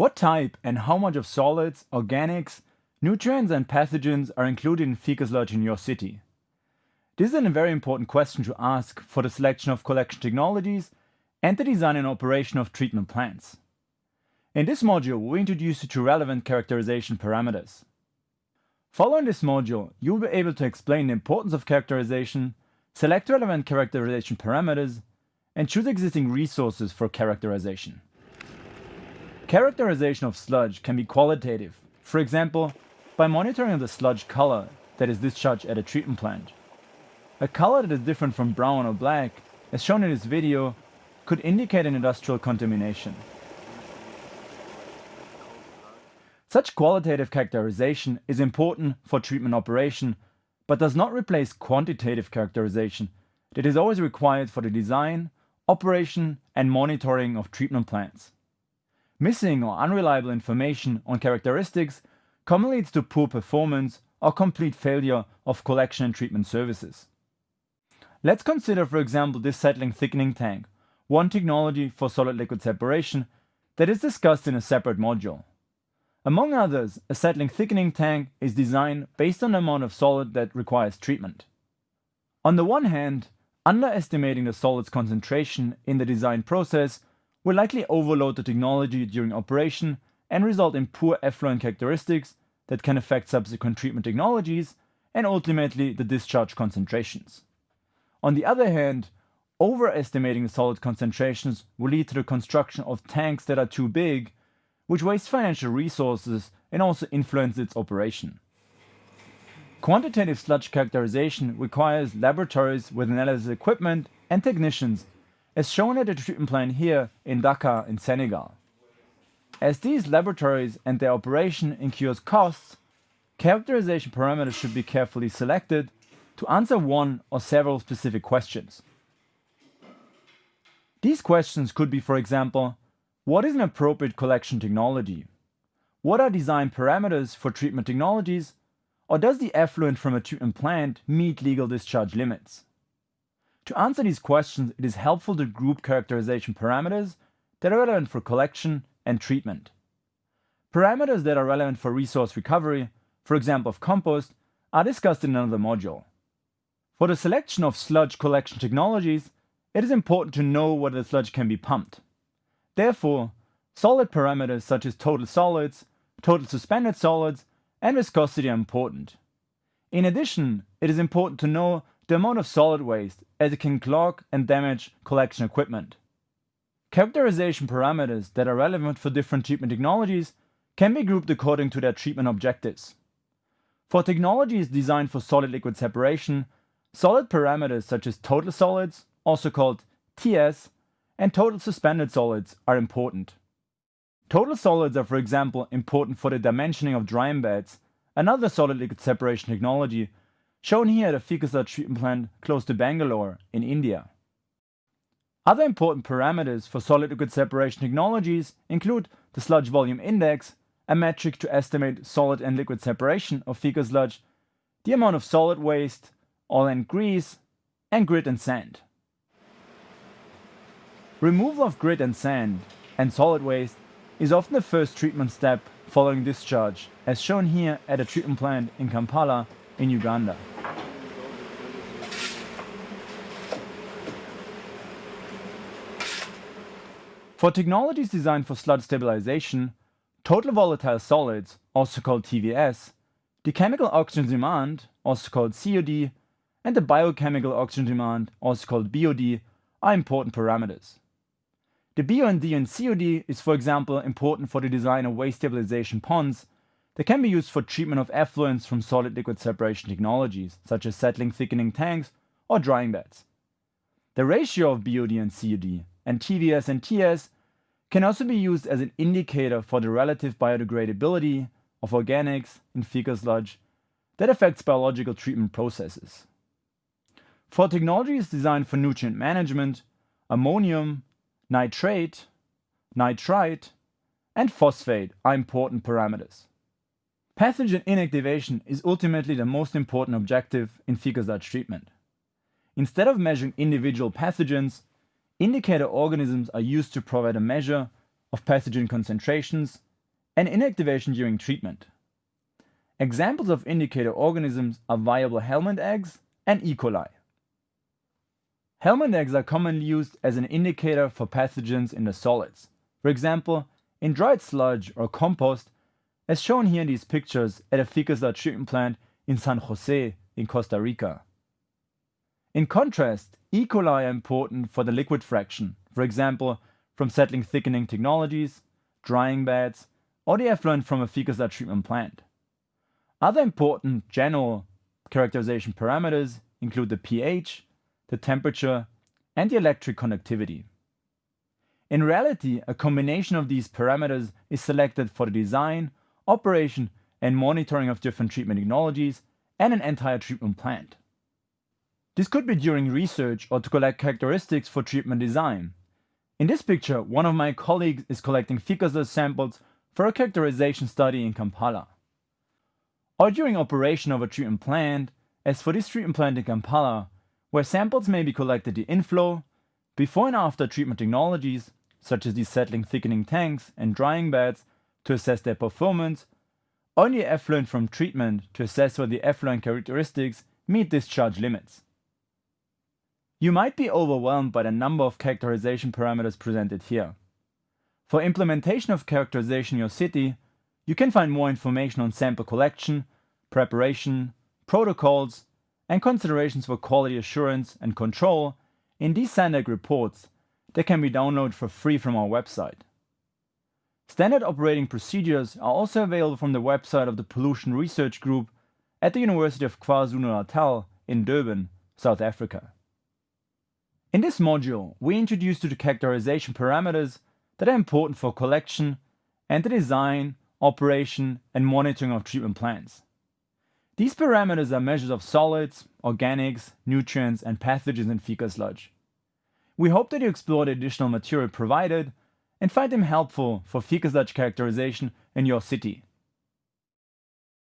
What type and how much of solids, organics, nutrients and pathogens are included in fecal sludge in your city? This is a very important question to ask for the selection of collection technologies and the design and operation of treatment plants. In this module, we introduce you to relevant characterization parameters. Following this module, you will be able to explain the importance of characterization, select relevant characterization parameters, and choose existing resources for characterization. Characterization of sludge can be qualitative, for example, by monitoring the sludge color that is discharged at a treatment plant. A color that is different from brown or black, as shown in this video, could indicate an industrial contamination. Such qualitative characterization is important for treatment operation, but does not replace quantitative characterization that is always required for the design, operation and monitoring of treatment plants. Missing or unreliable information on characteristics commonly leads to poor performance or complete failure of collection and treatment services. Let's consider for example this settling thickening tank, one technology for solid liquid separation that is discussed in a separate module. Among others, a settling thickening tank is designed based on the amount of solid that requires treatment. On the one hand, underestimating the solid's concentration in the design process will likely overload the technology during operation and result in poor effluent characteristics that can affect subsequent treatment technologies and ultimately the discharge concentrations. On the other hand, overestimating the solid concentrations will lead to the construction of tanks that are too big which wastes financial resources and also influences its operation. Quantitative sludge characterization requires laboratories with analysis equipment and technicians, as shown at the treatment plant here in Dakar in Senegal. As these laboratories and their operation incurs costs, characterization parameters should be carefully selected to answer one or several specific questions. These questions could be, for example, what is an appropriate collection technology? What are design parameters for treatment technologies? Or does the effluent from a treatment plant meet legal discharge limits? To answer these questions, it is helpful to group characterization parameters that are relevant for collection and treatment. Parameters that are relevant for resource recovery, for example of compost, are discussed in another module. For the selection of sludge collection technologies, it is important to know whether the sludge can be pumped. Therefore, solid parameters such as total solids, total suspended solids, and viscosity are important. In addition, it is important to know the amount of solid waste as it can clog and damage collection equipment. Characterization parameters that are relevant for different treatment technologies can be grouped according to their treatment objectives. For technologies designed for solid-liquid separation, solid parameters such as total solids, also called TS, and total suspended solids are important. Total solids are for example important for the dimensioning of drying beds, another solid liquid separation technology shown here at a fecal sludge treatment plant close to Bangalore in India. Other important parameters for solid liquid separation technologies include the sludge volume index, a metric to estimate solid and liquid separation of fecal sludge, the amount of solid waste, oil and grease, and grit and sand. Removal of grit and sand and solid waste is often the first treatment step following discharge, as shown here at a treatment plant in Kampala in Uganda. For technologies designed for sludge stabilization, total volatile solids, also called TVS, the chemical oxygen demand, also called COD, and the biochemical oxygen demand, also called BOD, are important parameters. The BOD and COD is for example important for the design of waste stabilization ponds that can be used for treatment of effluents from solid liquid separation technologies such as settling thickening tanks or drying beds. The ratio of BOD and COD and TVS and TS can also be used as an indicator for the relative biodegradability of organics in fecal sludge that affects biological treatment processes. For technologies designed for nutrient management, ammonium, nitrate, nitrite, and phosphate are important parameters. Pathogen inactivation is ultimately the most important objective in fecal sludge treatment. Instead of measuring individual pathogens, indicator organisms are used to provide a measure of pathogen concentrations and inactivation during treatment. Examples of indicator organisms are viable helminth eggs and E. coli. Helminth eggs are commonly used as an indicator for pathogens in the solids, for example, in dried sludge or compost, as shown here in these pictures at a sludge treatment plant in San Jose in Costa Rica. In contrast, E. coli are important for the liquid fraction, for example, from settling thickening technologies, drying beds, or the effluent from a fecal sludge treatment plant. Other important general characterization parameters include the pH, the temperature, and the electric conductivity. In reality, a combination of these parameters is selected for the design, operation, and monitoring of different treatment technologies and an entire treatment plant. This could be during research or to collect characteristics for treatment design. In this picture, one of my colleagues is collecting fecal samples for a characterization study in Kampala. Or during operation of a treatment plant, as for this treatment plant in Kampala, where samples may be collected the inflow, before and after treatment technologies, such as these settling thickening tanks and drying beds to assess their performance, or in the effluent from treatment to assess whether the effluent characteristics meet discharge limits. You might be overwhelmed by the number of characterization parameters presented here. For implementation of characterization in your city, you can find more information on sample collection, preparation, protocols, and considerations for quality assurance and control in these Sandec reports that can be downloaded for free from our website. Standard operating procedures are also available from the website of the Pollution Research Group at the University of KwaZulu-Natal in Durban, South Africa. In this module, we introduce to characterization parameters that are important for collection and the design, operation, and monitoring of treatment plants. These parameters are measures of solids, organics, nutrients, and pathogens in fecal sludge. We hope that you explore the additional material provided and find them helpful for fecal sludge characterization in your city.